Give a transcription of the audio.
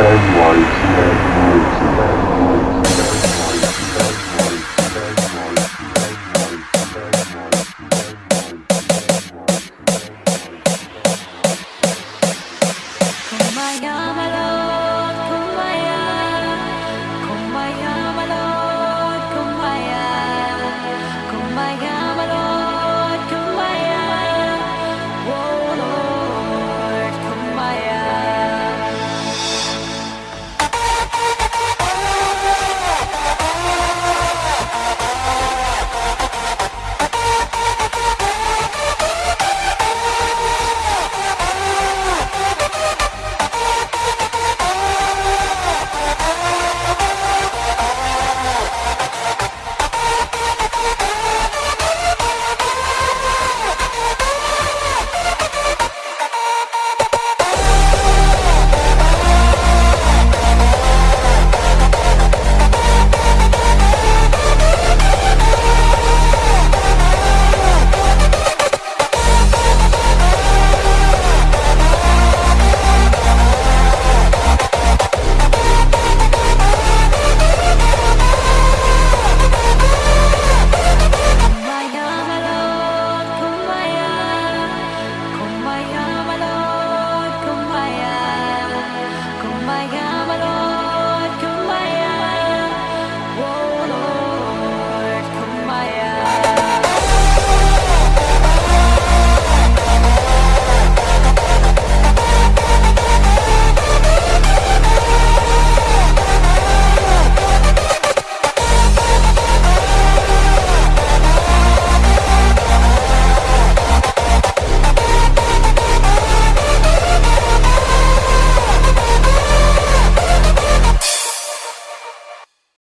Oh and God.